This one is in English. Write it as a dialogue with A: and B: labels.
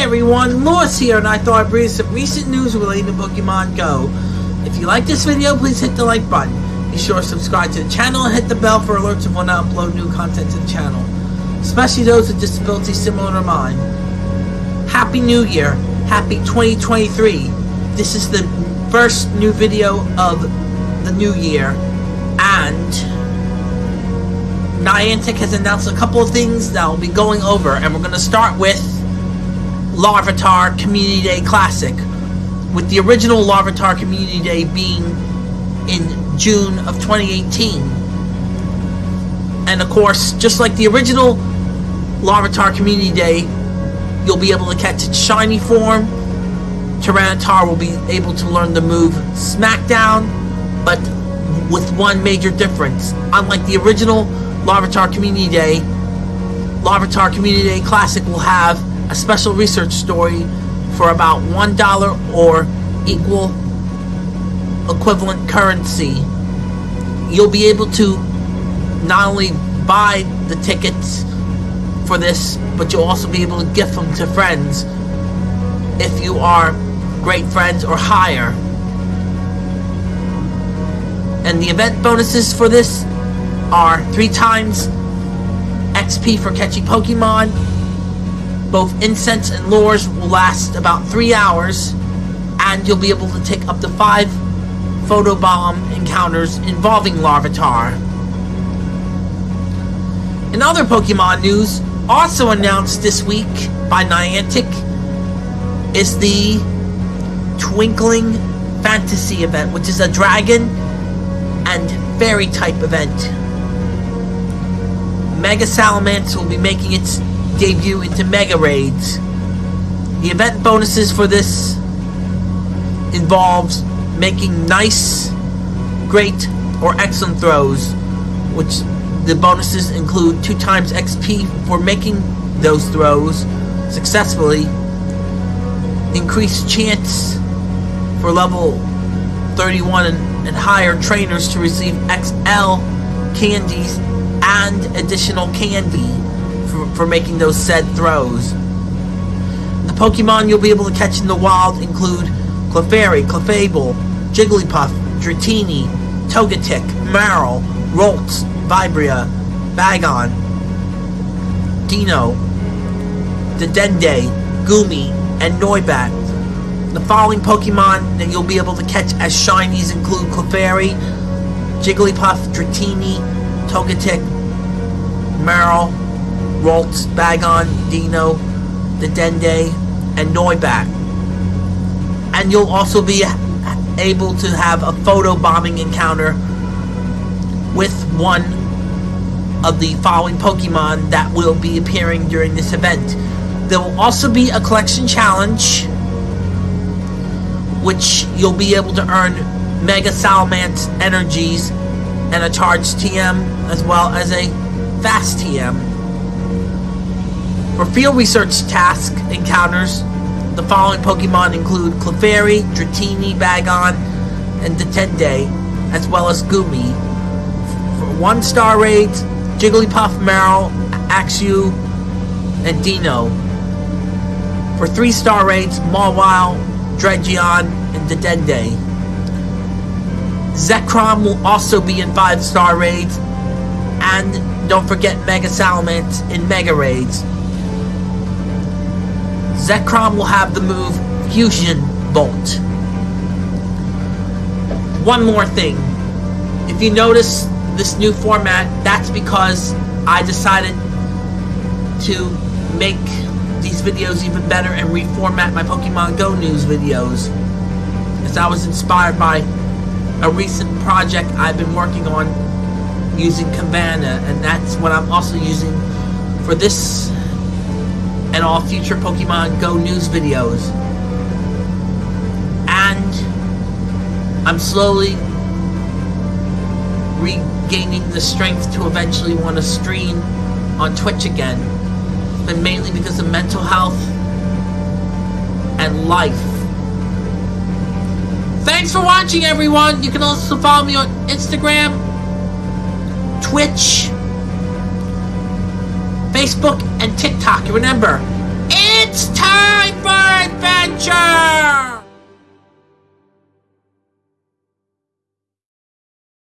A: everyone, Lewis here, and I thought I'd bring some recent news relating to Pokemon Go. If you like this video, please hit the like button. Be sure to subscribe to the channel and hit the bell for alerts of when I upload new content to the channel, especially those with disabilities similar to mine. Happy New Year! Happy 2023! This is the first new video of the new year, and Niantic has announced a couple of things that we'll be going over, and we're going to start with Larvitar Community Day Classic, with the original Larvitar Community Day being in June of 2018. And of course, just like the original Larvitar Community Day, you'll be able to catch its shiny form. Tyranitar will be able to learn the move Smackdown, but with one major difference. Unlike the original Larvitar Community Day, Larvitar Community Day Classic will have a special research story for about $1 or equal equivalent currency. You'll be able to not only buy the tickets for this, but you'll also be able to gift them to friends if you are great friends or higher. And the event bonuses for this are three times XP for catching Pokemon. Both incense and lures will last about three hours, and you'll be able to take up to five photobomb encounters involving Larvitar. In other Pokemon news, also announced this week by Niantic, is the Twinkling Fantasy event, which is a dragon and fairy type event. Mega Salamence will be making its debut into Mega Raids. The event bonuses for this involves making nice, great, or excellent throws, which the bonuses include 2 times XP for making those throws successfully, increased chance for level 31 and, and higher trainers to receive XL candies and additional candy for, making those said throws. The Pokemon you'll be able to catch in the wild include Clefairy, Clefable, Jigglypuff, Dratini, Togetic, Marill, Ralts, Vibrava, Bagon, Deino, Dedenne, Goomy, and Noibat. The following Pokemon that you'll be able to catch as shinies include Clefairy, Jigglypuff, Dratini, Togetic, Marill, Ralts, Bagon, Deino, the Dende, and Noibat. And you'll also be able to have a photo bombing encounter with one of the following Pokemon that will be appearing during this event. There will also be a collection challenge which you'll be able to earn Mega Salamence energies and a charged TM as well as a fast TM. For field research task encounters, the following Pokemon include Clefairy, Dratini, Bagon, and Dedenne, as well as Goomy. For one star raids, Jigglypuff, Marill, Axew, and Deino. For three star raids, Mawile, Druddigon, and Dedenne. Zekrom will also be in five star raids, and don't forget Mega Salamence in Mega Raids. Zekrom will have the move Fusion Bolt. One more thing. If you notice this new format, that's because I decided to make these videos even better and reformat my Pokemon Go news videos. As I was inspired by a recent project I've been working on using Canva, and that's what I'm also using for this and all future Pokemon Go news videos. And I'm slowly regaining the strength to eventually want to stream on Twitch again. But mainly because of mental health and life. Thanks for watching everyone! You can also follow me on Instagram, Twitch, Facebook, and TikTok. Remember, It's time for adventure!